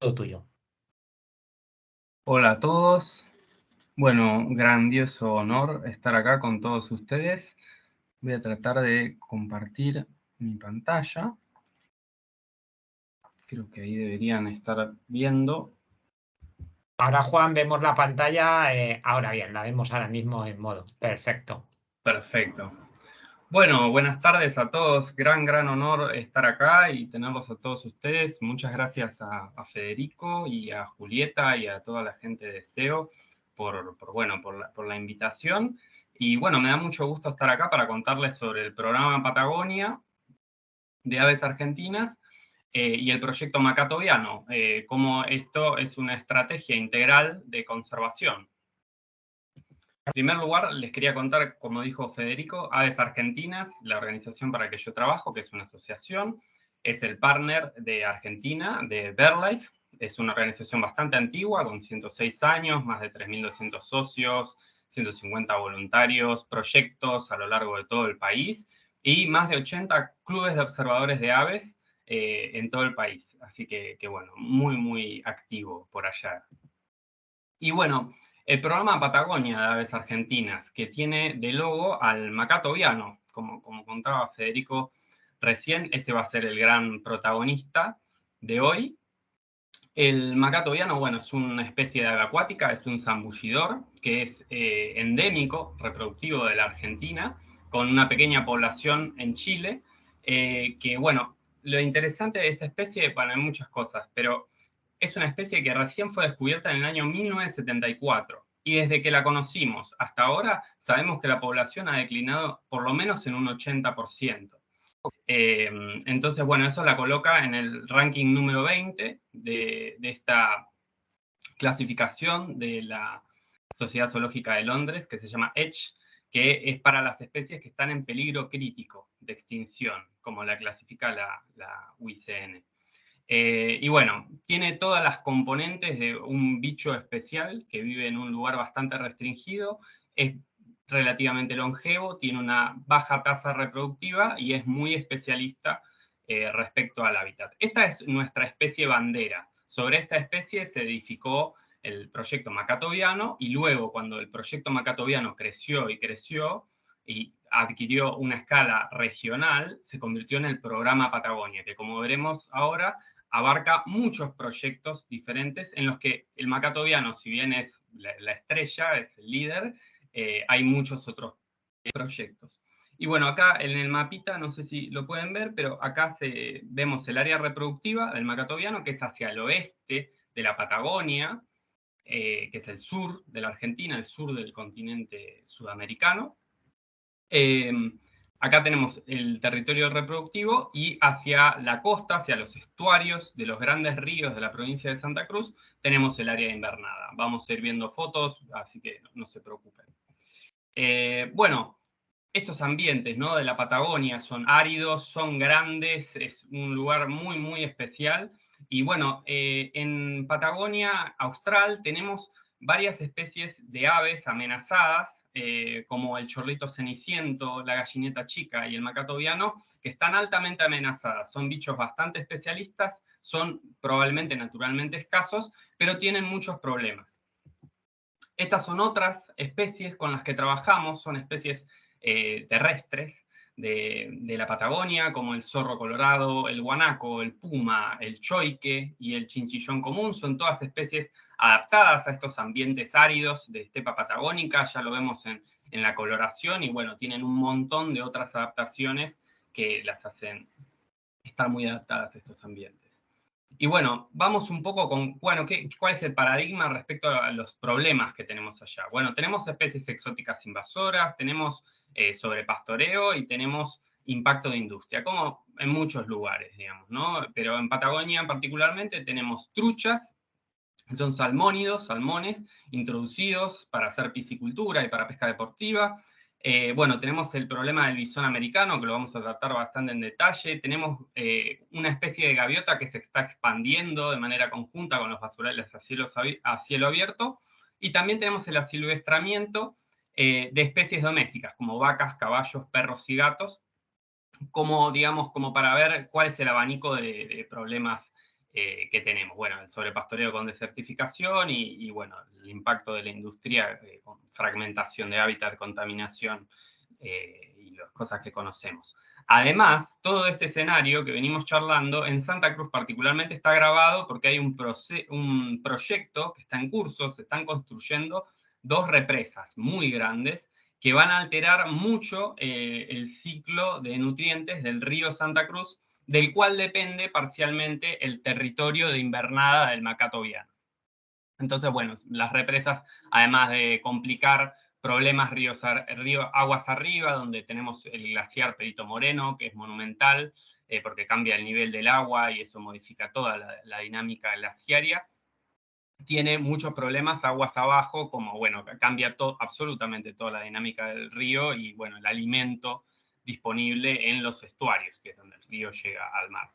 todo tuyo. Hola a todos. Bueno, grandioso honor estar acá con todos ustedes. Voy a tratar de compartir mi pantalla. Creo que ahí deberían estar viendo. Ahora, Juan, vemos la pantalla. Eh, ahora bien, la vemos ahora mismo en modo. Perfecto. Perfecto. Bueno, buenas tardes a todos. Gran, gran honor estar acá y tenerlos a todos ustedes. Muchas gracias a, Federico y a Julieta y a toda la gente de SEO por, bueno, por la, invitación. Y bueno, me da mucho gusto estar acá para contarles sobre el programa Patagonia de Aves Argentinas eh, y el proyecto Macatoviano, eh, como esto es una estrategia integral de conservación. En primer lugar, les quería contar, como dijo Federico, Aves Argentinas, la organización para la que yo trabajo, que es una asociación, es el partner de Argentina, de BirdLife. Es una organización bastante antigua, con 106 años, más de 3.200 socios, 150 voluntarios, proyectos a lo largo de todo el país y más de 80 clubes de observadores de aves eh, en todo el país. Así que, que, bueno, muy, muy activo por allá. Y bueno, el programa Patagonia de Aves Argentinas, que tiene de logo al macato viano, como, como contaba Federico recién, este va a ser el gran protagonista de hoy. El macato viano, bueno, es una especie de ave acuática, es un zambullidor que es eh, endémico, reproductivo de la Argentina, con una pequeña población en Chile, eh, que, bueno, lo interesante de esta especie, bueno, hay muchas cosas, pero es una especie que recién fue descubierta en el año 1974 y desde que la conocimos hasta ahora sabemos que la población ha declinado por lo menos en un 80%. Eh, entonces, bueno, eso la coloca en el ranking número 20 de, esta clasificación de la Sociedad Zoológica de Londres, que se llama EDGE, que es para las especies que están en peligro crítico de extinción, como la clasifica la, la UICN. Eh, y bueno, tiene todas las componentes de un bicho especial que vive en un lugar bastante restringido, es relativamente longevo, tiene una baja tasa reproductiva y es muy especialista eh, respecto al hábitat. Esta es nuestra especie bandera. Sobre esta especie se edificó el proyecto macatoviano y luego cuando el proyecto macatoviano creció y creció y adquirió una escala regional, se convirtió en el programa Patagonia, que como veremos ahora abarca muchos proyectos diferentes en los que el macatoviano, si bien es la, estrella, es el líder, eh, hay muchos otros proyectos. Y bueno, acá en el mapita, no sé si lo pueden ver, pero acá vemos el área reproductiva del macatoviano, que es hacia el oeste de la Patagonia, eh, que es el sur de la Argentina, el sur del continente sudamericano. Eh, Acá tenemos el territorio reproductivo y hacia la costa, hacia los estuarios de los grandes ríos de la provincia de Santa Cruz, tenemos el área invernada. Vamos a ir viendo fotos, así que no, se preocupen. Eh, bueno, estos ambientes ¿no? de la Patagonia son áridos, son grandes, es un lugar muy, muy especial. Y bueno, eh, en Patagonia Austral tenemos varias especies de aves amenazadas, eh, como el chorlito ceniciento, la gallineta chica y el macatoviano, que están altamente amenazadas. Son bichos bastante especialistas, son probablemente naturalmente escasos, pero tienen muchos problemas. Estas son otras especies con las que trabajamos, son especies eh, terrestres, de, la Patagonia, como el zorro colorado, el guanaco, el puma, el choique y el chinchillón común, son todas especies adaptadas a estos ambientes áridos de estepa patagónica, ya lo vemos en, la coloración, y bueno, tienen un montón de otras adaptaciones que las hacen estar muy adaptadas a estos ambientes. Y bueno, vamos un poco con, bueno, ¿qué, ¿cuál es el paradigma respecto a los problemas que tenemos allá? Bueno, tenemos especies exóticas invasoras, tenemos eh, sobre pastoreo y tenemos impacto de industria, como en muchos lugares, digamos, ¿no? Pero en Patagonia particularmente tenemos truchas, son salmónidos, salmones, introducidos para hacer piscicultura y para pesca deportiva. Eh, bueno, tenemos el problema del bisón americano, que lo vamos a tratar bastante en detalle. Tenemos eh, una especie de gaviota que se está expandiendo de manera conjunta con los basurales a a cielo abierto. Y también tenemos el asilvestramiento eh, de especies domésticas, como vacas, caballos, perros y gatos, como, digamos, como para ver cuál es el abanico de, problemas eh, que tenemos. Bueno, el sobrepastoreo con desertificación y, bueno, el impacto de la industria eh, con fragmentación de hábitat, contaminación y las cosas que conocemos. Además, todo este escenario que venimos charlando en Santa Cruz particularmente está grabado porque hay un, un proyecto que está en curso, se están construyendo dos represas muy grandes que van a alterar mucho eh, el ciclo de nutrientes del río Santa Cruz, del cual depende parcialmente el territorio de invernada del Macatoviano. Entonces, bueno, las represas, además de complicar problemas ríos, río, aguas arriba, donde tenemos el glaciar Perito Moreno, que es monumental, eh, porque cambia el nivel del agua y eso modifica toda la, dinámica glaciaria. Tiene muchos problemas aguas abajo, como, bueno, cambia todo, absolutamente toda la dinámica del río y, bueno, el alimento disponible en los estuarios, que es donde el río llega al mar.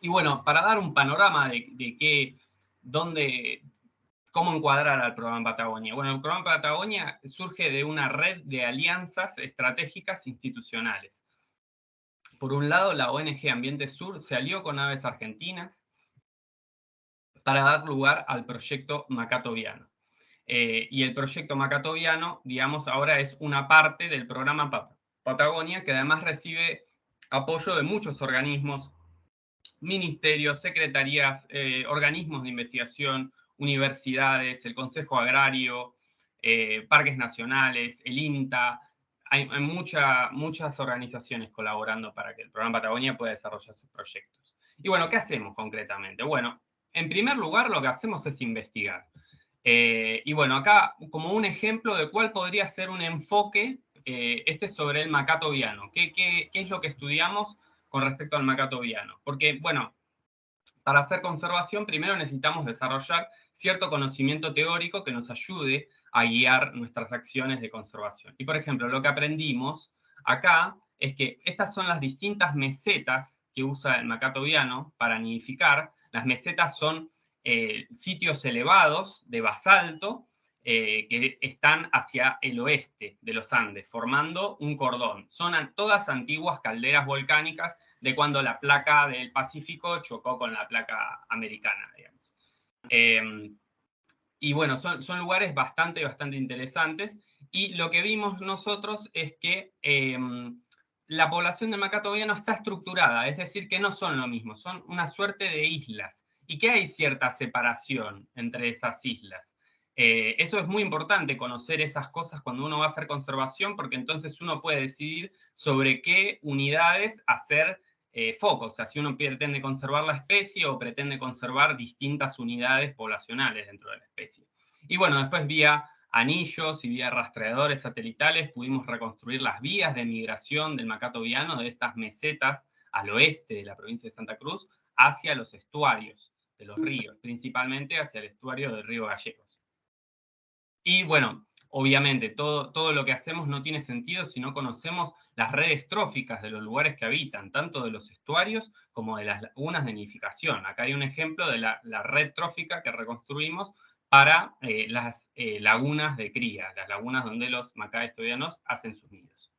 Y bueno, para dar un panorama de, de qué, dónde, ¿Cómo encuadrar al programa Patagonia? Bueno, el programa Patagonia surge de una red de alianzas estratégicas institucionales. Por un lado, la ONG Ambiente Sur se alió con Aves Argentinas para dar lugar al proyecto Macatoviano. Eh, y el proyecto Macatoviano, digamos, ahora es una parte del programa Patagonia que además recibe apoyo de muchos organismos, ministerios, secretarías, eh, organismos de investigación, universidades, el Consejo Agrario, eh, parques nacionales, el INTA, hay, muchas organizaciones colaborando para que el programa Patagonia pueda desarrollar sus proyectos. Y bueno, ¿qué hacemos concretamente? Bueno, en primer lugar lo que hacemos es investigar. Eh, y bueno, acá como un ejemplo de cuál podría ser un enfoque, eh, este sobre el macato viano. ¿Qué, ¿Qué, es lo que estudiamos con respecto al macato viano? Porque, bueno, para hacer conservación, primero necesitamos desarrollar cierto conocimiento teórico que nos ayude a guiar nuestras acciones de conservación. Y por ejemplo, lo que aprendimos acá es que estas son las distintas mesetas que usa el macatoviano para nidificar. Las mesetas son eh, sitios elevados de basalto eh, que están hacia el oeste de los Andes, formando un cordón. Son todas antiguas calderas volcánicas de cuando la placa del Pacífico chocó con la placa americana, digamos. Em, y bueno, son, lugares bastante, bastante interesantes. Y lo que vimos nosotros es que em, la población de Macatoviano está estructurada, es decir, que no son lo mismo, son una suerte de islas. Y que hay cierta separación entre esas islas. Eh, eso es muy importante, conocer esas cosas cuando uno va a hacer conservación, porque entonces uno puede decidir sobre qué unidades hacer eh, foco, o sea, si uno pretende conservar la especie o pretende conservar distintas unidades poblacionales dentro de la especie. Y bueno, después vía anillos y vía rastreadores satelitales pudimos reconstruir las vías de migración del macato viano de estas mesetas al oeste de la provincia de Santa Cruz hacia los estuarios de los ríos, principalmente hacia el estuario del río Gallegos. Y bueno, obviamente todo, todo lo que hacemos no tiene sentido si no conocemos las redes tróficas de los lugares que habitan, tanto de los estuarios como de las lagunas de nidificación. Acá hay un ejemplo de la, red trófica que reconstruimos para eh, las eh, lagunas de cría, las lagunas donde los macaes tobianos hacen sus nidos.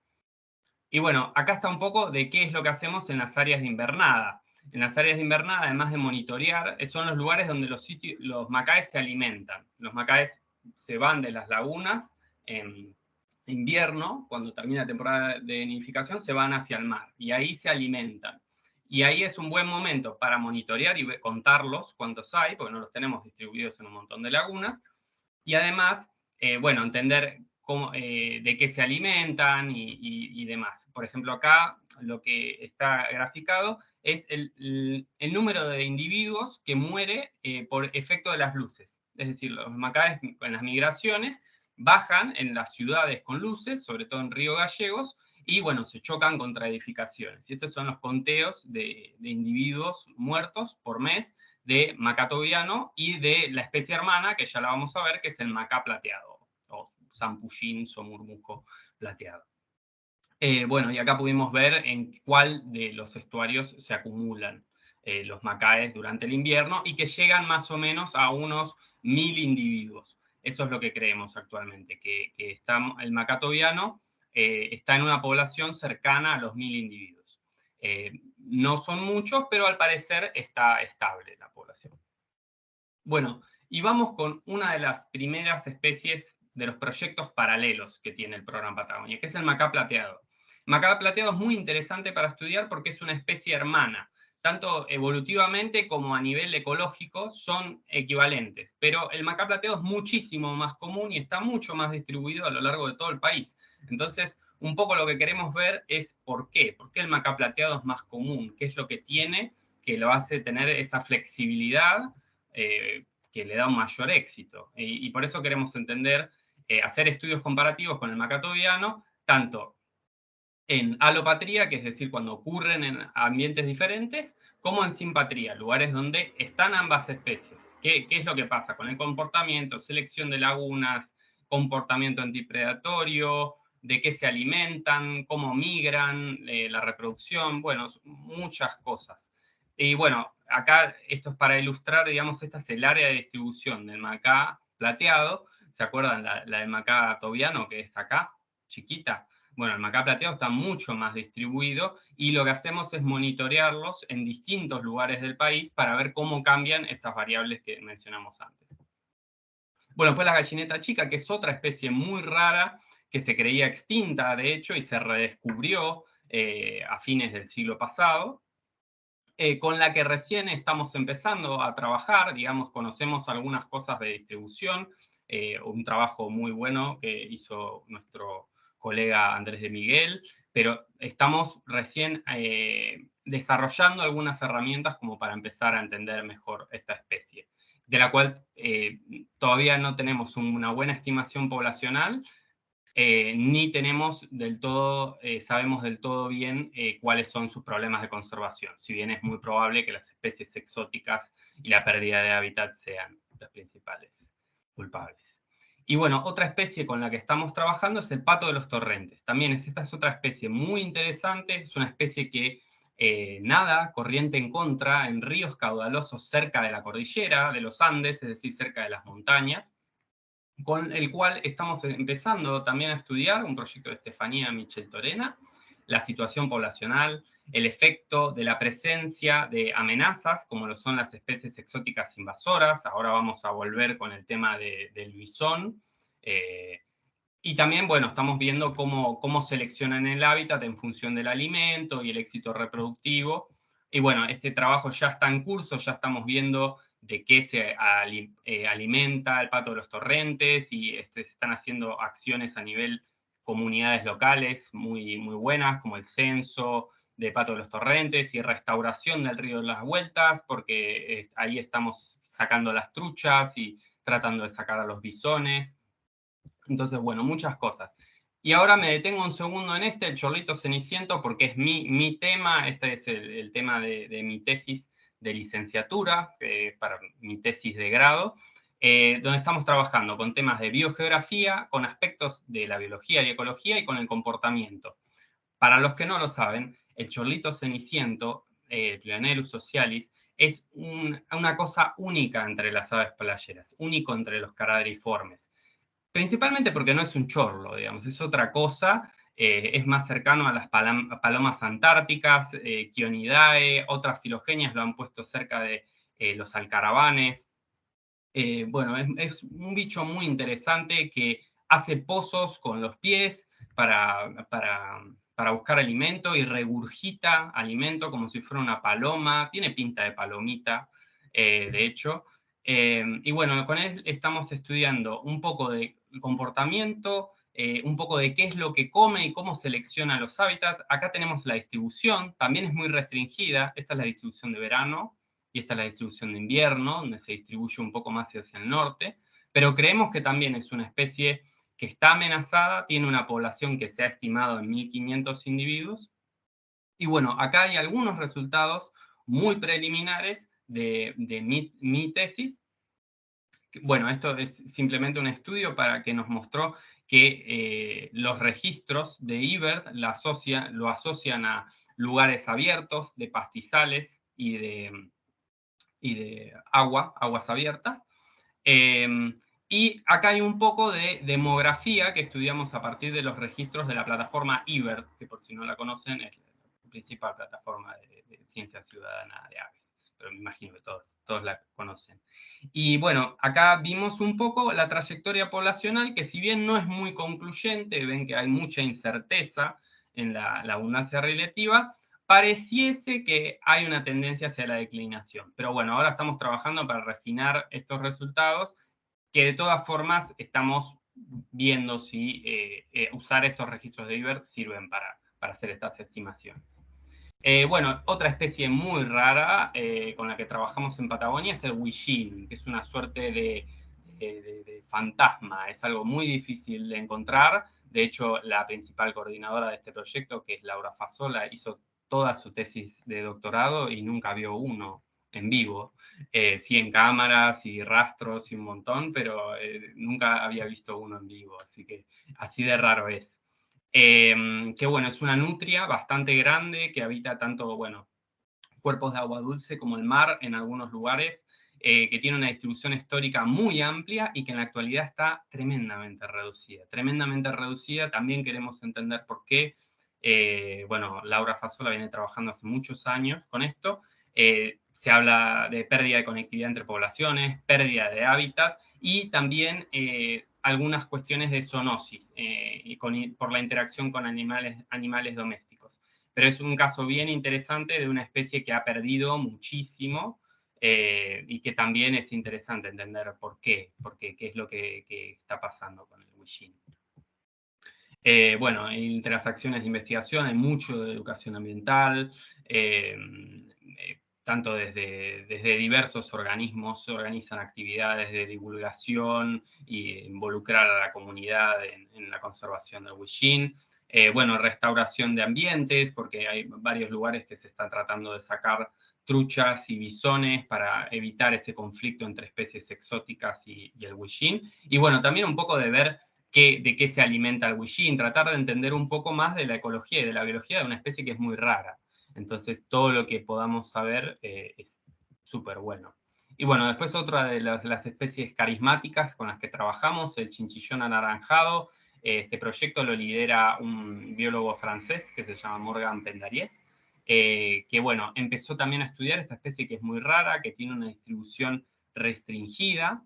Y bueno, acá está un poco de qué es lo que hacemos en las áreas de invernada. En las áreas de invernada, además de monitorear, son los lugares donde los, sitios, los macaes se alimentan. Los macaes se van de las lagunas en invierno, cuando termina la temporada de nidificación, se van hacia el mar y ahí se alimentan. Y ahí es un buen momento para monitorear y contarlos cuántos hay, porque no los tenemos distribuidos en un montón de lagunas. Y además, eh, bueno, entender cómo, eh, de qué se alimentan y, demás. Por ejemplo, acá lo que está graficado es el, número de individuos que muere eh, por efecto de las luces es decir, los macaes en las migraciones bajan en las ciudades con luces, sobre todo en Río Gallegos, y bueno, se chocan contra edificaciones. Y estos son los conteos de, individuos muertos por mes de macatoviano y de la especie hermana, que ya la vamos a ver, que es el macá plateado, o zampullín somurmuco plateado. Eh, bueno, y acá pudimos ver en cuál de los estuarios se acumulan eh, los macaes durante el invierno y que llegan más o menos a unos mil individuos. Eso es lo que creemos actualmente, que, el macatoviano eh, está en una población cercana a los mil individuos. Eh, no son muchos, pero al parecer está estable la población. Bueno, y vamos con una de las primeras especies de los proyectos paralelos que tiene el programa Patagonia, que es el macá plateado. Macá plateado es muy interesante para estudiar porque es una especie hermana, tanto evolutivamente como a nivel ecológico son equivalentes, pero el macá plateado es muchísimo más común y está mucho más distribuido a lo largo de todo el país. Entonces, un poco lo que queremos ver es por qué, por qué el macá plateado es más común, qué es lo que tiene que lo hace tener esa flexibilidad eh, que le da un mayor éxito. Y, por eso queremos entender, eh, hacer estudios comparativos con el macatoviano, tanto en alopatría, que es decir, cuando ocurren en ambientes diferentes, como en simpatría, lugares donde están ambas especies. ¿Qué, es lo que pasa con el comportamiento, selección de lagunas, comportamiento antipredatorio, de qué se alimentan, cómo migran, eh, la reproducción, bueno, muchas cosas. Y bueno, acá esto es para ilustrar, digamos, esta es el área de distribución del macá plateado. ¿Se acuerdan la, la del macá tobiano, que es acá, chiquita? Bueno, el macá plateado está mucho más distribuido y lo que hacemos es monitorearlos en distintos lugares del país para ver cómo cambian estas variables que mencionamos antes. Bueno, pues la gallineta chica, que es otra especie muy rara, que se creía extinta, de hecho, y se redescubrió eh, a fines del siglo pasado, eh, con la que recién estamos empezando a trabajar, digamos, conocemos algunas cosas de distribución, eh, un trabajo muy bueno que hizo nuestro colega Andrés de Miguel, pero estamos recién eh, desarrollando algunas herramientas como para empezar a entender mejor esta especie, de la cual eh, todavía no tenemos una buena estimación poblacional, eh, ni tenemos del todo, sabemos del todo bien cuáles son sus problemas de conservación, si bien es muy probable que las especies exóticas y la pérdida de hábitat sean las principales culpables. Y bueno, otra especie con la que estamos trabajando es el pato de los torrentes. También es, esta es otra especie muy interesante, es una especie que eh, nada, corriente en contra, en ríos caudalosos cerca de la cordillera, de los Andes, es decir, cerca de las montañas, con el cual estamos empezando también a estudiar un proyecto de Estefanía Michel Torena, la situación poblacional, el efecto de la presencia de amenazas, como lo son las especies exóticas invasoras. Ahora vamos a volver con el tema del bisón. Eh, y también, bueno, estamos viendo cómo, cómo seleccionan el hábitat en función del alimento y el éxito reproductivo. Y bueno, este trabajo ya está en curso, ya estamos viendo de qué se eh, alimenta el pato de los torrentes y este, se están haciendo acciones a nivel comunidades locales muy, muy buenas, como el censo de Pato de los Torrentes y restauración del río de las Vueltas, porque ahí estamos sacando las truchas y tratando de sacar a los bisones. Entonces, bueno, muchas cosas. Y ahora me detengo un segundo en este, el chorlito ceniciento, porque es mi, mi tema, este es el, tema de, mi tesis de licenciatura, eh, para mi tesis de grado, eh, donde estamos trabajando con temas de biogeografía, con aspectos de la biología y ecología y con el comportamiento. Para los que no lo saben, el chorlito ceniciento, eh, socialis, es una cosa única entre las aves playeras, único entre los caradriformes. Principalmente porque no es un chorlo, digamos, es otra cosa, eh, es más cercano a las palomas antárticas, eh, otras filogenias lo han puesto cerca de eh, los alcaravanes, eh, bueno, es, un bicho muy interesante que hace pozos con los pies para, para, buscar alimento y regurgita alimento como si fuera una paloma, tiene pinta de palomita, de hecho. Y bueno, con él estamos estudiando un poco de comportamiento, un poco de qué es lo que come y cómo selecciona los hábitats. Acá tenemos la distribución, también es muy restringida, esta es la distribución de verano, y esta es la distribución de invierno, donde se distribuye un poco más hacia el norte, pero creemos que también es una especie que está amenazada, tiene una población que se ha estimado en 1.500 individuos, y bueno, acá hay algunos resultados muy preliminares de, mi, tesis. Bueno, esto es simplemente un estudio para que nos mostró que eh, los registros de IBERT lo asocian a lugares abiertos, de pastizales y de, y de agua, aguas abiertas. Em, y acá hay un poco de demografía que estudiamos a partir de los registros de la plataforma IBERT, que por si no la conocen es la principal plataforma de, de ciencia ciudadana de aves me imagino que todos, todos la conocen. Y bueno, acá vimos un poco la trayectoria poblacional, que si bien no es muy concluyente, ven que hay mucha incerteza en la, abundancia relativa, pareciese que hay una tendencia hacia la declinación. Pero bueno, ahora estamos trabajando para refinar estos resultados, que de todas formas estamos viendo si eh, eh, usar estos registros de IBER sirven para hacer estas estimaciones. Eh, bueno, otra especie muy rara eh, con la que trabajamos en Patagonia es el huillín, que es una suerte de, fantasma, es algo muy difícil de encontrar. De hecho, la principal coordinadora de este proyecto, que es Laura Fasola, hizo toda su tesis de doctorado y nunca vio uno en vivo. Eh, sí en cámaras y rastros y un montón, pero nunca había visto uno en vivo, así que así de raro es. Em, que bueno, es una nutria bastante grande que habita tanto, bueno, cuerpos de agua dulce como el mar en algunos lugares, eh, que tiene una distribución histórica muy amplia y que en la actualidad está tremendamente reducida. Tremendamente reducida, también queremos entender por qué. Eh, bueno, Laura Fasola viene trabajando hace muchos años con esto. Eh, se habla de pérdida de conectividad entre poblaciones, pérdida de hábitat y también algunas cuestiones de zoonosis eh, por la interacción con animales, animales domésticos. Pero es un caso bien interesante de una especie que ha perdido muchísimo eh, y que también es interesante entender por qué, porque qué es lo que, está pasando con el Wishin. Eh, bueno, entre las acciones de investigación hay mucho de educación ambiental, tanto desde, desde diversos organismos se organizan actividades de divulgación y involucrar a la comunidad en, la conservación del Wishin. Eh, bueno, restauración de ambientes, porque hay varios lugares que se están tratando de sacar truchas y bisones para evitar ese conflicto entre especies exóticas y, el Wishin. Y bueno, también un poco de ver qué, de qué se alimenta el Wishin, tratar de entender un poco más de la ecología y de la biología de una especie que es muy rara. Entonces, todo lo que podamos saber eh, es súper bueno. Y bueno, después otra de las, especies carismáticas con las que trabajamos, el chinchillón anaranjado. Este proyecto lo lidera un biólogo francés que se llama Morgan Pendariez, eh, que bueno, empezó también a estudiar esta especie que es muy rara, que tiene una distribución restringida,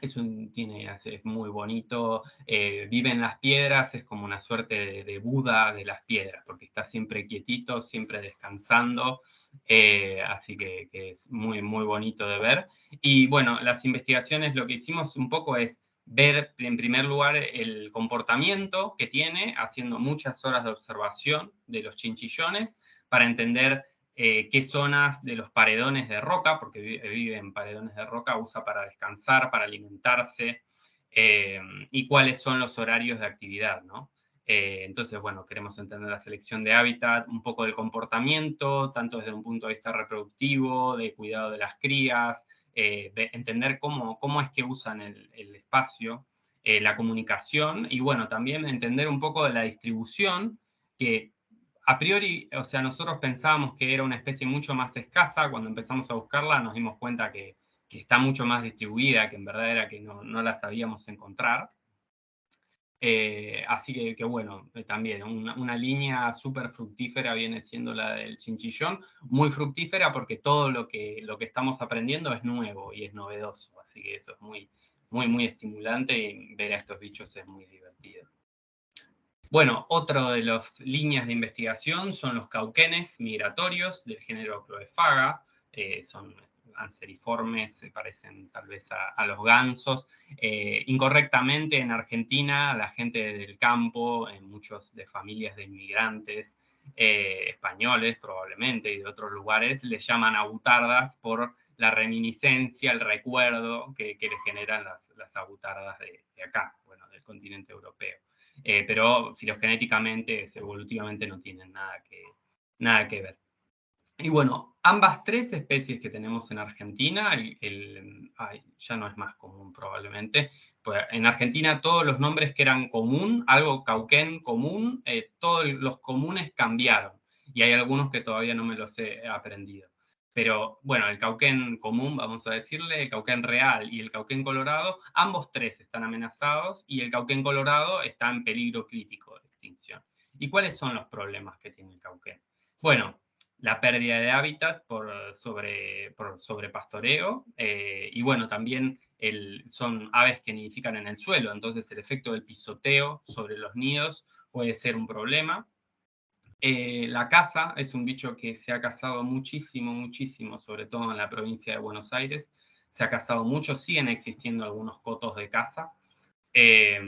es, un, tiene, es muy bonito, eh, vive en las piedras, es como una suerte de, Buda de las piedras, porque está siempre quietito, siempre descansando, eh, así que, es muy, muy bonito de ver. Y bueno, las investigaciones lo que hicimos un poco es ver en primer lugar el comportamiento que tiene, haciendo muchas horas de observación de los chinchillones, para entender eh, qué zonas de los paredones de roca, porque vive en paredones de roca, usa para descansar, para alimentarse, eh, y cuáles son los horarios de actividad, ¿no? Eh, entonces, bueno, queremos entender la selección de hábitat, un poco del comportamiento, tanto desde un punto de vista reproductivo, de cuidado de las crías, de entender cómo, cómo es que usan el, el espacio, la comunicación, y bueno, también entender un poco de la distribución, que a priori, o sea, nosotros pensábamos que era una especie mucho más escasa, cuando empezamos a buscarla nos dimos cuenta que, está mucho más distribuida, que en verdad era que no, la sabíamos encontrar. Eh, así que, bueno, eh, también una, línea súper fructífera viene siendo la del chinchillón, muy fructífera porque todo lo que, lo que estamos aprendiendo es nuevo y es novedoso, así que eso es muy, muy, muy estimulante y ver a estos bichos es muy divertido. Bueno, otra de las líneas de investigación son los cauquenes migratorios del género Cloefaga, eh, son anseriformes, se parecen tal vez a, los gansos. Eh, incorrectamente en Argentina, la gente del campo, en muchos de familias de inmigrantes eh, españoles probablemente y de otros lugares, les llaman abutardas por la reminiscencia, el recuerdo que, les generan las, las abutardas de, de acá, bueno, del continente europeo. Eh, pero filogenéticamente, evolutivamente no tienen nada que, nada que ver. Y bueno, ambas tres especies que tenemos en Argentina, ya no es más común probablemente, pues en Argentina todos los nombres que eran común, algo cauquén común, eh, todos los comunes cambiaron, y hay algunos que todavía no me los he aprendido. Pero bueno, el cauquén común, vamos a decirle, el cauquén real y el cauquén colorado, ambos tres están amenazados y el cauquén colorado está en peligro crítico de extinción. ¿Y cuáles son los problemas que tiene el cauquén? Bueno, la pérdida de hábitat por, sobre, por sobrepastoreo eh, y bueno, también son aves que nidifican en el suelo, entonces el efecto del pisoteo sobre los nidos puede ser un problema. Eh, la caza es un bicho que se ha cazado muchísimo, muchísimo, sobre todo en la provincia de Buenos Aires. Se ha cazado mucho, siguen existiendo algunos cotos de caza. Eh,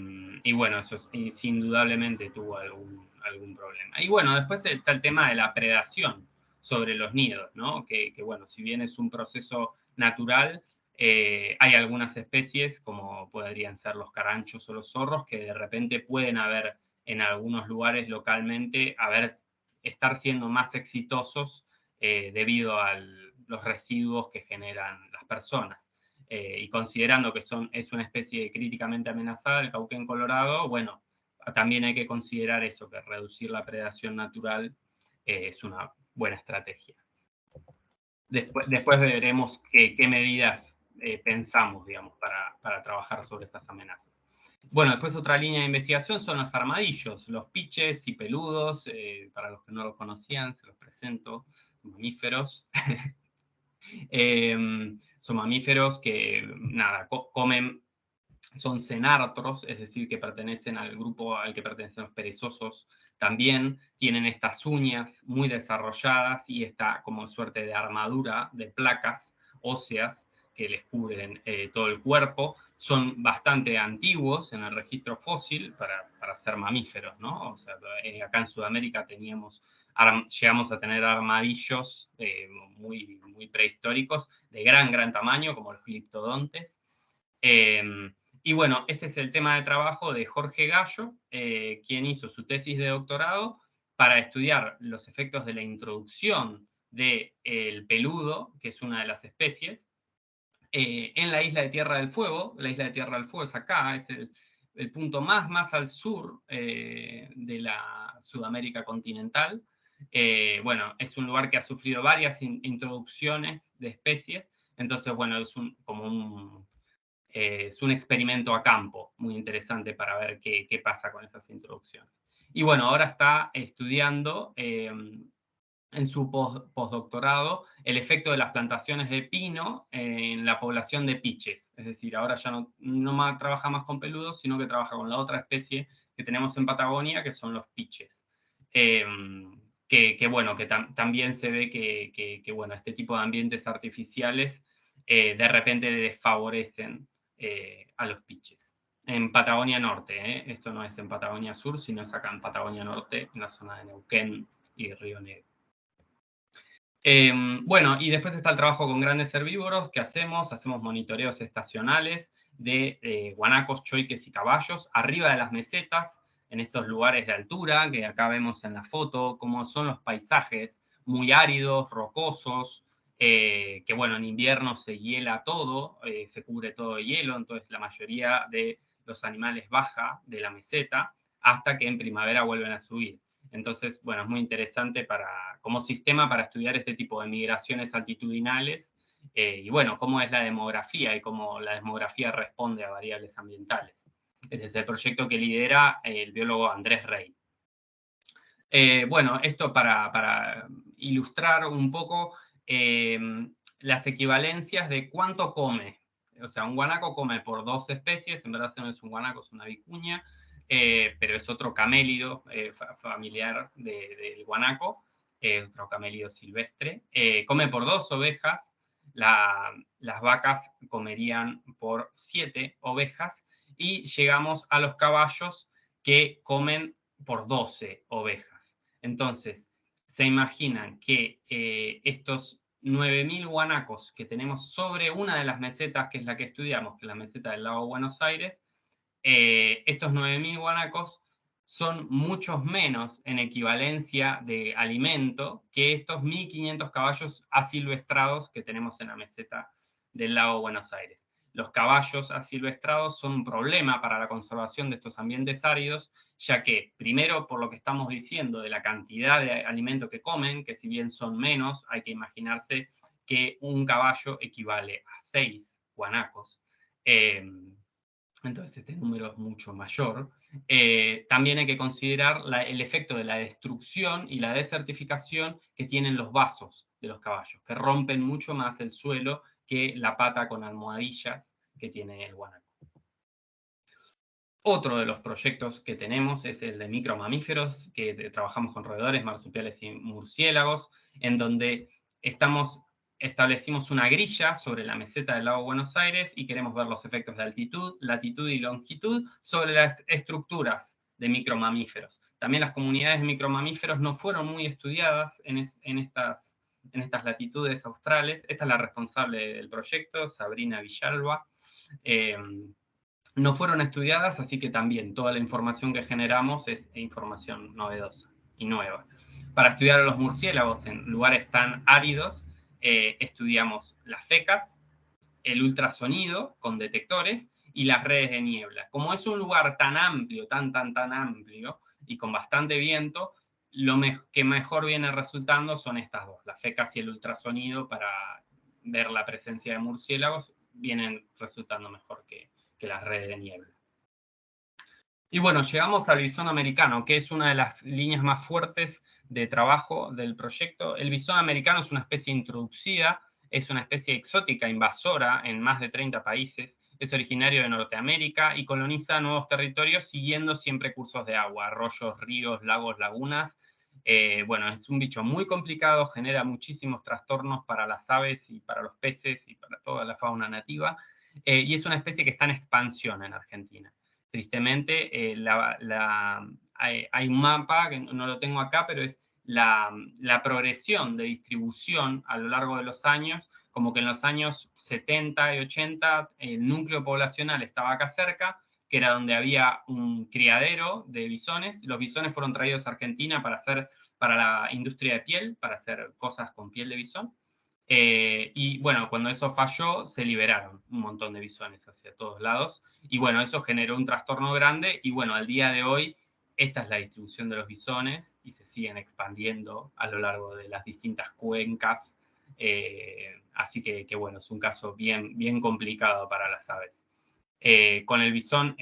y bueno, eso es, indudablemente tuvo algún, algún problema. Y bueno, después está el tema de la predación sobre los nidos, ¿no? Que, bueno, si bien es un proceso natural, eh, hay algunas especies, como podrían ser los caranchos o los zorros, que de repente pueden haber en algunos lugares localmente, haber, estar siendo más exitosos eh, debido a los residuos que generan las personas. Eh, y considerando que son, es una especie críticamente amenazada, el cauquén colorado, bueno, también hay que considerar eso, que reducir la predación natural es una buena estrategia. Después, después veremos qué, medidas eh, pensamos, digamos, para, para, trabajar sobre estas amenazas. Bueno, después otra línea de investigación son los armadillos, los piches y peludos, eh, para los que no los conocían, se los presento, mamíferos. Em, son mamíferos que, nada, comen son cenartros, es decir, que pertenecen al grupo al que pertenecen los perezosos, también tienen estas uñas muy desarrolladas y esta como suerte de armadura de placas óseas que les cubren eh, todo el cuerpo. Son bastante antiguos en el registro fósil para, para ser mamíferos, ¿no? O sea, eh, acá en Sudamérica teníamos, llegamos a tener armadillos eh, muy, muy prehistóricos de gran, gran tamaño, como los gliptodontes. Em, y bueno, este es el tema de trabajo de Jorge Gallo, eh, quien hizo su tesis de doctorado para estudiar los efectos de la introducción del peludo, que es una de las especies, eh, en la isla de Tierra del Fuego. La isla de Tierra del Fuego es acá, es el, punto más, más al sur eh, de la Sudamérica continental. bueno, es un lugar que ha sufrido varias introducciones de especies, entonces, bueno, es un, como un eh, es un experimento a campo muy interesante para ver qué, pasa con esas introducciones. Y bueno, ahora está estudiando eh, en su postdoctorado el efecto de las plantaciones de pino en la población de piches. Es decir, ahora ya no, trabaja más con peludos, sino que trabaja con la otra especie que tenemos en Patagonia, que son los piches. Eh, que, bueno, que también se ve que, bueno, este tipo de ambientes artificiales de repente desfavorecen eh, a los piches. En Patagonia Norte, ¿eh? esto no es en Patagonia Sur, sino es acá en Patagonia Norte, en la zona de Neuquén y Río Negro. Em, bueno, y después está el trabajo con grandes herbívoros que hacemos, hacemos monitoreos estacionales de eh, guanacos, choiques y caballos arriba de las mesetas, en estos lugares de altura, que acá vemos en la foto, cómo son los paisajes muy áridos, rocosos, eh, que bueno, en invierno se hiela todo, eh, se cubre todo de hielo, entonces la mayoría de los animales baja de la meseta hasta que en primavera vuelven a subir. Entonces, bueno, es muy interesante para, como sistema para estudiar este tipo de migraciones altitudinales eh, y bueno, cómo es la demografía y cómo la demografía responde a variables ambientales. Este es el proyecto que lidera el biólogo Andrés Rey. bueno, esto para, ilustrar un poco Em, las equivalencias de cuánto come. O sea, un guanaco come por dos especies, en verdad no es un guanaco, es una vicuña, eh, pero es otro camélido eh, familiar del guanaco, otro camélido silvestre. Eh, come por dos ovejas, las vacas comerían por siete ovejas y llegamos a los caballos que comen por doce ovejas. Entonces, se imaginan que estos 9.000 guanacos que tenemos sobre una de las mesetas, que es la que estudiamos, que es la meseta del lago Buenos Aires, eh, estos 9.000 guanacos son muchos menos en equivalencia de alimento que estos 1.500 caballos asilvestrados que tenemos en la meseta del lago Buenos Aires. Los caballos asilvestrados son un problema para la conservación de estos ambientes áridos, ya que, primero, por lo que estamos diciendo de la cantidad de alimento que comen, que si bien son menos, hay que imaginarse que un caballo equivale a seis guanacos. Em, entonces este número es mucho mayor. eh, también hay que considerar el efecto de la destrucción y la desertificación que tienen los vasos de los caballos, que rompen mucho más el suelo que la pata con almohadillas que tiene el guanaco. Otro de los proyectos que tenemos es el de micromamíferos, que trabajamos con roedores, marsupiales y murciélagos, en donde estamos establecimos una grilla sobre la meseta del lago Buenos Aires y queremos ver los efectos de altitud, latitud y longitud sobre las estructuras de micromamíferos. También las comunidades de micromamíferos no fueron muy estudiadas en, estas, en estas latitudes australes. Esta es la responsable del proyecto, Sabrina Villalba. Em, no fueron estudiadas, así que también toda la información que generamos es información novedosa y nueva. Para estudiar a los murciélagos en lugares tan áridos, eh, estudiamos las fecas, el ultrasonido con detectores y las redes de niebla. Como es un lugar tan amplio, tan, tan, tan amplio y con bastante viento, lo que mejor viene resultando son estas dos, las fecas y el ultrasonido para ver la presencia de murciélagos, vienen resultando mejor que, que las redes de niebla. Y bueno, llegamos al bisón americano, que es una de las líneas más fuertes de trabajo del proyecto. El bisón americano es una especie introducida, es una especie exótica, invasora en más de 30 países, es originario de Norteamérica y coloniza nuevos territorios siguiendo siempre cursos de agua, arroyos, ríos, lagos, lagunas. Eh, bueno, es un bicho muy complicado, genera muchísimos trastornos para las aves y para los peces y para toda la fauna nativa, eh, y es una especie que está en expansión en Argentina. Tristemente, eh, hay, un mapa, que no lo tengo acá, pero es la, progresión de distribución a lo largo de los años, como que en los años 70 y 80 el núcleo poblacional estaba acá cerca, que era donde había un criadero de bisones. Los bisones fueron traídos a Argentina para hacer para la industria de piel, para hacer cosas con piel de bisón. Eh, y bueno, cuando eso falló, se liberaron un montón de bisones hacia todos lados. Y bueno, eso generó un trastorno grande. Y bueno, al día de hoy, esta es la distribución de los bisones y se siguen expandiendo a lo largo de las distintas cuencas. Eh, así que, bueno, es un caso bien, bien complicado para las aves. Eh, con el bisón,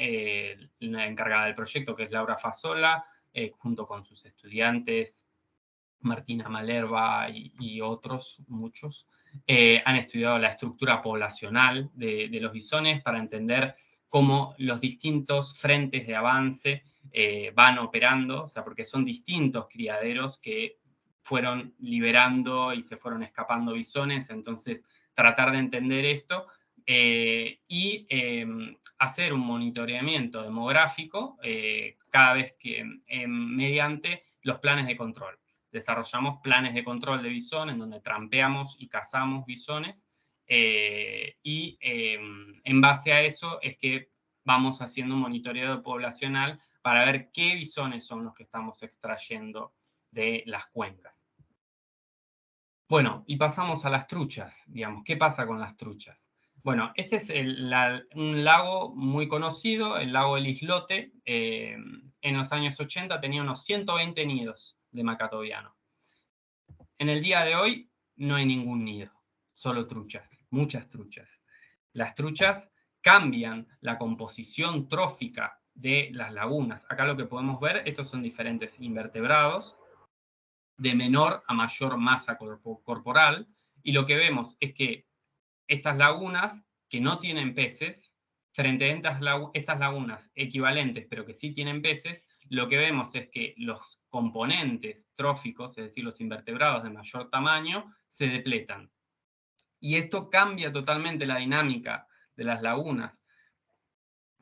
la encargada del proyecto, que es Laura Fasola, junto con sus estudiantes, Martina Malerva y, otros, muchos, eh, han estudiado la estructura poblacional de, los bisones para entender cómo los distintos frentes de avance eh, van operando, o sea, porque son distintos criaderos que fueron liberando y se fueron escapando bisones, entonces tratar de entender esto eh, y em, hacer un monitoreamiento demográfico cada vez que em, mediante los planes de control desarrollamos planes de control de bisón en donde trampeamos y cazamos bisones eh, y em, en base a eso es que vamos haciendo un monitoreo poblacional para ver qué bisones son los que estamos extrayendo de las cuencas. Bueno, y pasamos a las truchas, digamos, ¿qué pasa con las truchas? Bueno, este es un lago muy conocido, el lago El Islote. Em, en los años 80 tenía unos 120 nidos de macatoviano. En el día de hoy no hay ningún nido, solo truchas, muchas truchas. Las truchas cambian la composición trófica de las lagunas. Acá lo que podemos ver, estos son diferentes invertebrados de menor a mayor masa corporal, y lo que vemos es que estas lagunas que no tienen peces, frente a estas lagunas equivalentes, pero que sí tienen peces, lo que vemos es que los componentes tróficos, es decir, los invertebrados de mayor tamaño, se depletan. Y esto cambia totalmente la dinámica de las lagunas,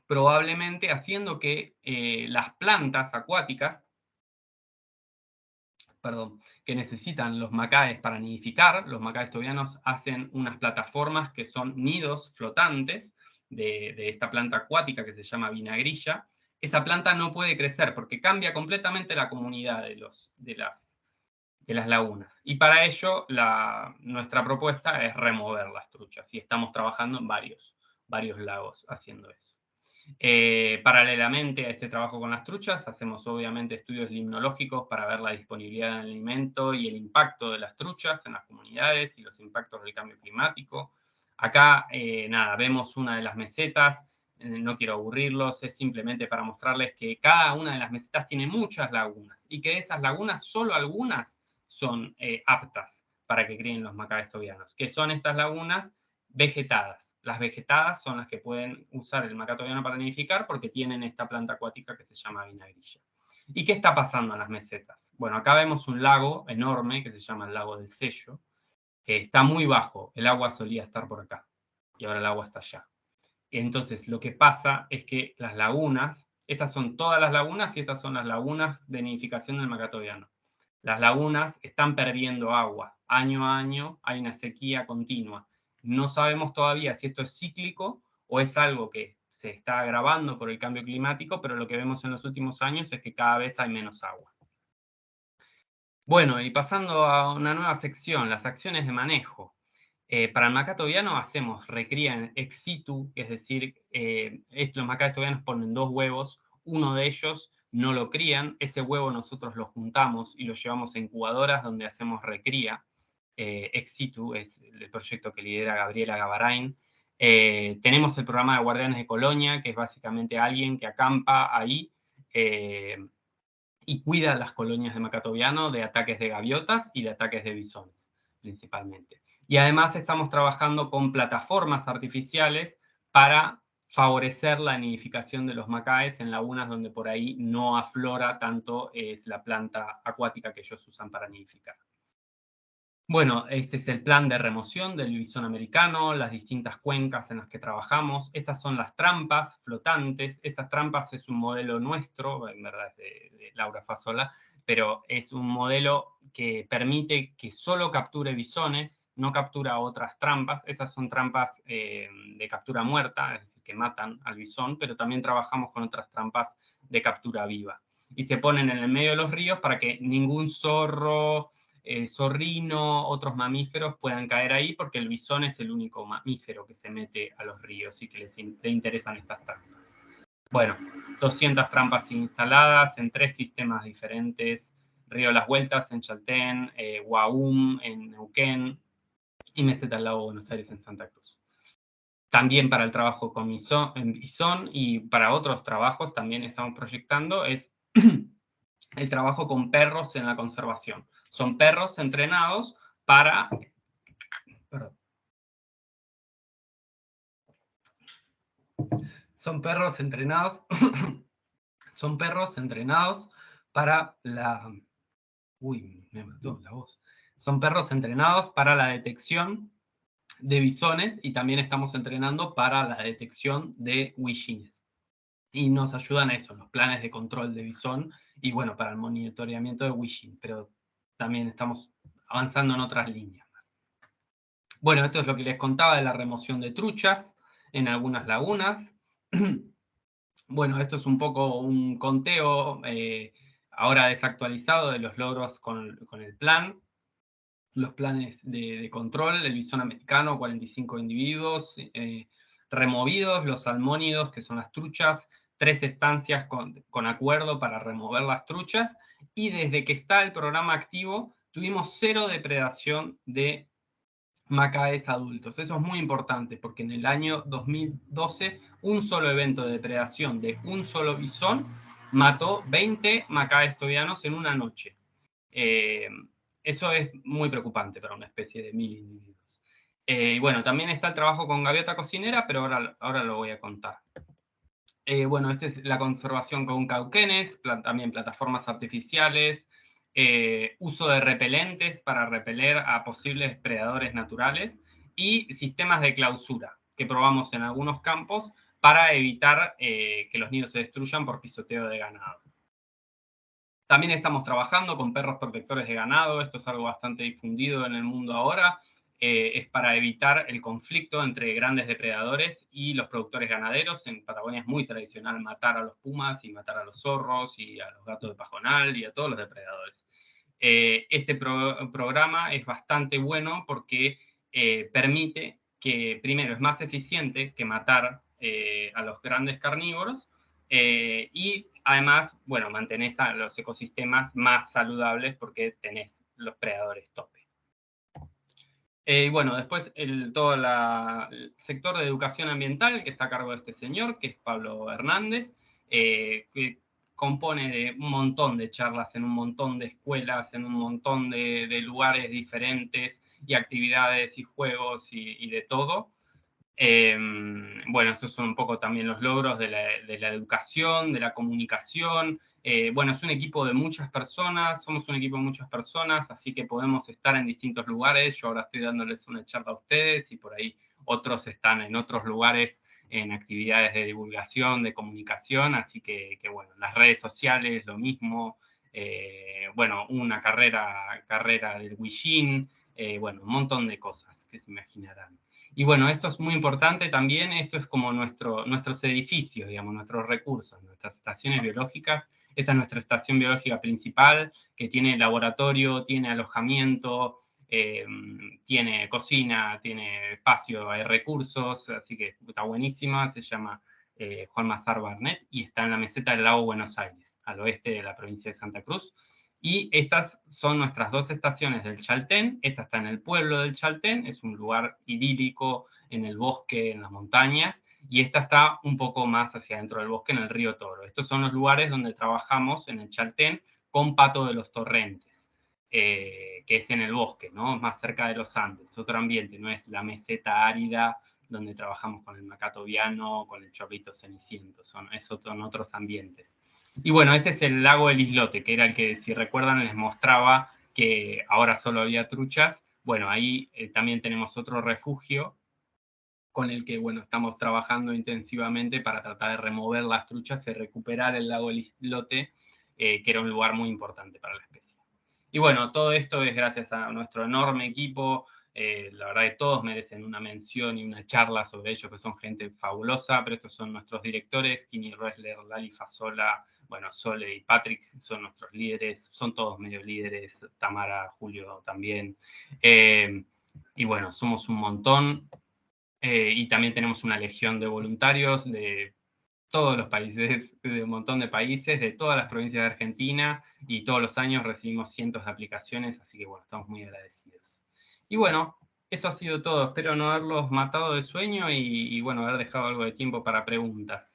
probablemente haciendo que eh, las plantas acuáticas, perdón, que necesitan los macaes para nidificar, los macaes tobianos hacen unas plataformas que son nidos flotantes de, de esta planta acuática que se llama vinagrilla, esa planta no puede crecer porque cambia completamente la comunidad de, los, de, las, de las lagunas. Y para ello nuestra propuesta es remover las truchas y estamos trabajando en varios, varios lagos haciendo eso. Eh, paralelamente a este trabajo con las truchas, hacemos obviamente estudios limnológicos para ver la disponibilidad del alimento y el impacto de las truchas en las comunidades y los impactos del cambio climático. Acá, eh, nada, vemos una de las mesetas no quiero aburrirlos, es simplemente para mostrarles que cada una de las mesetas tiene muchas lagunas y que de esas lagunas solo algunas son eh, aptas para que críen los macaques tobianos, que son estas lagunas vegetadas. Las vegetadas son las que pueden usar el macaco tobiano para nidificar porque tienen esta planta acuática que se llama vinagrilla. ¿Y qué está pasando en las mesetas? Bueno, acá vemos un lago enorme que se llama el lago del sello, que está muy bajo. El agua solía estar por acá y ahora el agua está allá. Entonces, lo que pasa es que las lagunas, estas son todas las lagunas y estas son las lagunas de nidificación del macatoviano. Las lagunas están perdiendo agua. Año a año hay una sequía continua. No sabemos todavía si esto es cíclico o es algo que se está agravando por el cambio climático, pero lo que vemos en los últimos años es que cada vez hay menos agua. Bueno, y pasando a una nueva sección, las acciones de manejo. Eh, para el tobiano hacemos recría ex situ, es decir, eh, los tobianos ponen dos huevos, uno de ellos no lo crían, ese huevo nosotros lo juntamos y lo llevamos a incubadoras donde hacemos recría. Eh, ex situ es el proyecto que lidera Gabriela Gavarain. Eh, tenemos el programa de Guardianes de Colonia, que es básicamente alguien que acampa ahí y cuida las colonias de macatoviano de ataques de gaviotas y de ataques de bisones, principalmente. Y además estamos trabajando con plataformas artificiales para favorecer la nidificación de los macaes en lagunas donde por ahí no aflora tanto es la planta acuática que ellos usan para nidificar. Bueno, este es el plan de remoción del bisón americano, las distintas cuencas en las que trabajamos. Estas son las trampas flotantes. Estas trampas es un modelo nuestro, en verdad es de, Laura Fasola, pero es un modelo que permite que solo capture bisones, no captura otras trampas. Estas son trampas eh, de captura muerta, es decir, que matan al bisón, pero también trabajamos con otras trampas de captura viva. Y se ponen en el medio de los ríos para que ningún zorro, eh, zorrino, otros mamíferos puedan caer ahí porque el bisón es el único mamífero que se mete a los ríos y que les interesan estas trampas. Bueno, 200 trampas instaladas en tres sistemas diferentes, Río Las Vueltas en Chaltén, eh, en Neuquén y Meseta al Lago Buenos Aires en Santa Cruz. También para el trabajo con bisón y para otros trabajos también estamos proyectando es el trabajo con perros en la conservación. Son perros entrenados para... Son perros entrenados... son perros entrenados para la... Uy, me mató la voz. Son perros entrenados para la detección de bisones y también estamos entrenando para la detección de huillines. Y nos ayudan a eso, los planes de control de bisón y bueno, para el monitoreamiento de wishing, pero también estamos avanzando en otras líneas. Bueno, esto es lo que les contaba de la remoción de truchas en algunas lagunas. Bueno, esto es un poco un conteo eh, ahora desactualizado de los logros con, el plan. Los planes de, control, el bisón americano, 45 individuos eh, removidos, los salmónidos, que son las truchas, tres estancias con, acuerdo para remover las truchas y desde que está el programa activo tuvimos cero depredación de macaes adultos. Eso es muy importante porque en el año 2012 un solo evento de depredación de un solo bisón mató 20 macaes tobianos en una noche. Eh, eso es muy preocupante para una especie de mil individuos. Eh, bueno, también está el trabajo con gaviota cocinera, pero ahora, ahora lo voy a contar. Eh, bueno, esta es la conservación con cauquenes, también plataformas artificiales, eh, uso de repelentes para repeler a posibles predadores naturales y sistemas de clausura que probamos en algunos campos para evitar eh, que los nidos se destruyan por pisoteo de ganado. También estamos trabajando con perros protectores de ganado, esto es algo bastante difundido en el mundo ahora, eh, es para evitar el conflicto entre grandes depredadores y los productores ganaderos. En Patagonia es muy tradicional matar a los pumas y matar a los zorros y a los gatos de pajonal y a todos los depredadores. Eh, este programa es bastante bueno porque eh, permite que, primero, es más eficiente que matar a los grandes carnívoros y además, bueno, mantenés a los ecosistemas más saludables porque tenés los predadores tope. Eh, bueno, después todo el sector de educación ambiental que está a cargo de este señor, que es Pablo Hernández, eh, que compone de un montón de charlas en un montón de escuelas, en un montón de, lugares diferentes y actividades y juegos y, de todo. Eh, bueno, estos son un poco también los logros de la, educación, de la comunicación. Eh, bueno, es un equipo de muchas personas, somos un equipo de muchas personas, así que podemos estar en distintos lugares. Yo ahora estoy dándoles una charla a ustedes y por ahí otros están en otros lugares en actividades de divulgación, de comunicación, así que, bueno, las redes sociales, lo mismo, eh, bueno, una carrera, carrera del Wishin, eh, bueno, un montón de cosas que se imaginarán. Y bueno, esto es muy importante también, esto es como nuestro, nuestros edificios, digamos, nuestros recursos, nuestras estaciones biológicas. Esta es nuestra estación biológica principal, que tiene laboratorio, tiene alojamiento, eh, tiene cocina, tiene espacio, hay recursos, así que está buenísima, se llama eh, Juan Mazar Barnet y está en la meseta del lago Buenos Aires, al oeste de la provincia de Santa Cruz. Y estas son nuestras dos estaciones del Chaltén. Esta está en el pueblo del Chaltén, es un lugar idílico en el bosque, en las montañas, y esta está un poco más hacia dentro del bosque, en el río Toro. Estos son los lugares donde trabajamos en el Chaltén con Pato de los Torrentes, eh, que es en el bosque, ¿no? más cerca de los Andes, otro ambiente, no es la meseta árida donde trabajamos con el macato viano, con el chorrito ceniciento, son, es otro, otros ambientes. Y bueno, este es el lago del Islote, que era el que, si recuerdan, les mostraba que ahora solo había truchas. Bueno, ahí eh, también tenemos otro refugio con el que, bueno, estamos trabajando intensivamente para tratar de remover las truchas y recuperar el lago del Islote, eh, que era un lugar muy importante para la especie. Y bueno, todo esto es gracias a nuestro enorme equipo, eh, la verdad que todos merecen una mención y una charla sobre ellos, que son gente fabulosa, pero estos son nuestros directores, Kini Ressler, Lali Fasola, bueno, Sole y Patrick son nuestros líderes, son todos medio líderes, Tamara, Julio también. Eh, y bueno, somos un montón. Eh, y también tenemos una legión de voluntarios de todos los países, de un montón de países, de todas las provincias de Argentina, y todos los años recibimos cientos de aplicaciones, así que bueno, estamos muy agradecidos. Y bueno, eso ha sido todo. Espero no haberlos matado de sueño y, bueno, haber dejado algo de tiempo para preguntas.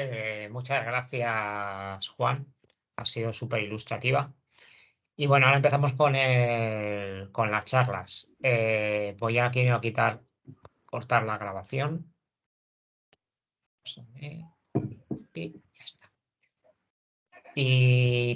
Eh, muchas gracias, Juan. Ha sido súper ilustrativa. Y bueno, ahora empezamos con, con las charlas. Eh, voy a quitar, cortar la grabación. Y ya está. Y